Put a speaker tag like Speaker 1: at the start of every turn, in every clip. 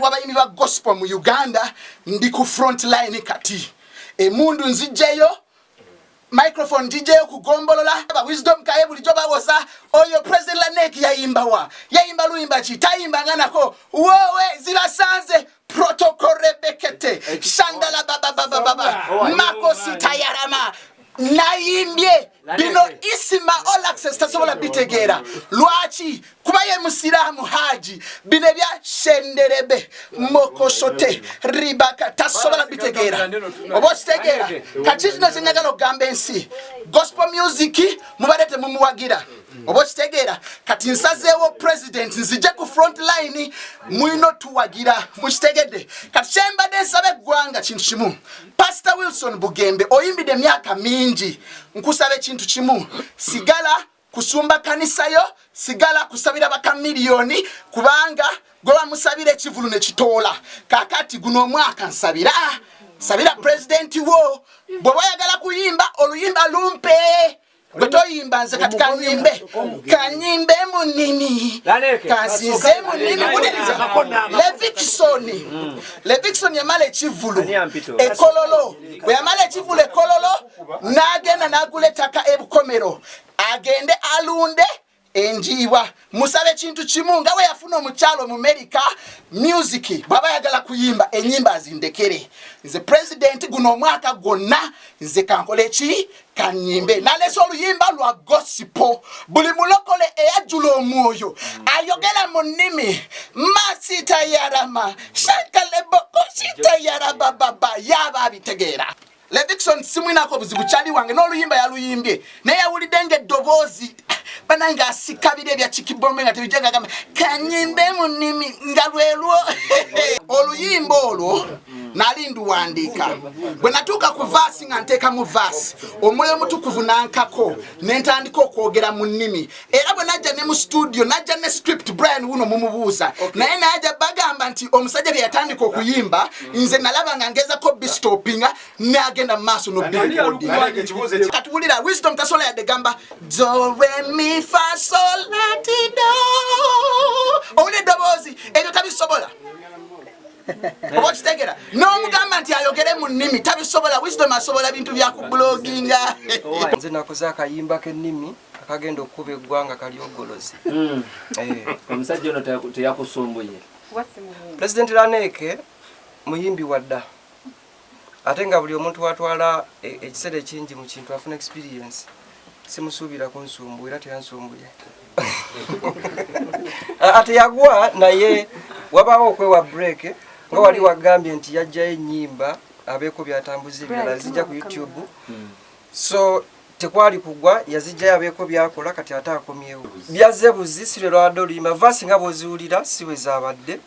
Speaker 1: president w'abayimbi ba gospel mu uganda ndi ku front line kati. Emundu nzijjeyo microphone njijeyo kugombolola wisdom kaye bulijjo bawoza oyo president lanek yayimbawa yayimba luyimba ki? Tayimbanga nako wowe zibasanze protocol rebekete shandala bababababa makosi tayarama. Nayimbye. Bino isima all access tasobola bitegeera lwaki? Kuba ye musiraamu haji. Bino ebya shenderebe mokosote ribaka tasobola bitegeera oba okitegeera kati kino kyenyagala okugamba ensi gospel music mubadde temumuwagira oba okitegeera kati nsazeewo president nzije ku front line mulina otuwagira mukitegedde. Kati kyembadde nsaba eggwanga kintu kimu. Pastor wilson bugembe oyimbidde emyaka mingi. Nkusaba ekintu kimu. Sigala kusumba kanisayo sigala kusabira bakamiliyoni kubanga gwe bamusabira ekivulu nekitoola kakati guno omwaka nsabira. Sabira pulezidenti wo. Bwe bayagala kuyimba oluyimba lumpe. Gwe toyimba nze kati kanyimbe. kanyimbe munimi kansinze munimi levikisoni levikisoni yamala ekivulu ekololo. Bwe yamala ekivulu ekololo n'agenda n'agula ettaka ebukomero agende alunde enjiibwa. Musabe ekintu kimu nga we yafuna omukyalo mu america music bw'aba yagala kuyimba enyimba azindekere. Nze pulezidenti guno omwaka gwonna nze kankola eki kanyimbe nalesa oluyimba lwa gosipo buli mulokole eyajjula omwoyo ayogera mu nnimi. Masitayarama shankaleboko sitayarabababa yaba abitegeera. Levikson simwinako obuzibu kyali wange n'oluyimba yaluyimbye naye yawulidde ngaeddoboozi banaye ngaasikabira ebya kikibombe nga tebijja gamba kanyimbe mu nnimi nga lwelwo oluyimba olwo nali nduwandiika bwe natuuka ku vaasi nga nteekamu vaasi omwoyo mutukuvu nankako nentandika okwogera mu nnimi. Era bwe najja ne mu studio najja ne script brian wuno mumubuuza. Naye najja bagamba nti omusajja bye yatandika okuyimba nze nalaba nga ngezako bistopinga nagenda mu maaso nokatuwulira wisdom tasola yadde gamba doremifasolatido owulira eddoboozi ebyo tabisobola oba okitegera n'omugamba nti ayogere mu nnimi tabisobola wisdom asobola bintu byakubuloginga
Speaker 2: nze nakoze akayimba k'ennimi akagenda okukuba eggwanga kalyogolozi.
Speaker 3: Omusajja ono teyaku- teyakusumbuye.
Speaker 2: Pulezidenti laneke muyimbi wadda ate nga buli omuntu watwala e- ekiseera ekingi mu kintu afuna experience simusuubira kunsumbu era teyansumbuye. Ate yagwa naye wabaawo okwewa break nga wali wagambye nti yajjayo ennyimba abeeko byatambuza ebirala zijja ku youtube. So tekwali kugwa yazijjayo abeeko byakola kati ate akomyewo. Byazze buzi si lwe lwadde oluyimba vaasi nga bw'oziwulira si bwe zaabadde.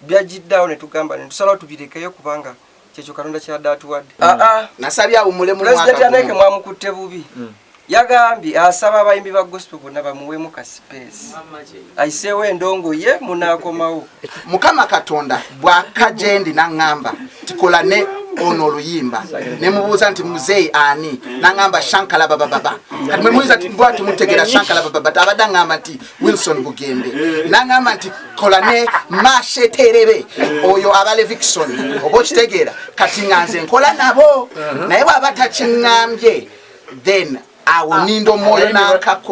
Speaker 2: Byagiddeawo ne tugamba ne tusalawo tubirekeyo kubanga kyekyo katonda kyadde atuwadde. Aa
Speaker 1: nasabye awumule mu
Speaker 2: pulezidenti
Speaker 1: mwaka
Speaker 2: aneke
Speaker 1: guno.
Speaker 2: mwamukutte bubi yagambye asaba abayimbi ba gospel bonna bamuweemu ka space ayiseewo endongo ye munaakomawo
Speaker 1: mukama katonda bwakajendi naŋŋamba tikola ne ono oluyimba. Nemubuuza nti muzeeyi ani? Naŋŋamba shankala babababa kati mwemuyiza bwati mutegeera shankala bababa abadde aŋŋamba nti wilson bugembe. Naŋŋamba nti kola ne masheterebe oyo aba levikson oba okitegeera. Kati nga nze nkola nabo naye bw'aba takiŋŋambye then awo ninda omwoyo nankako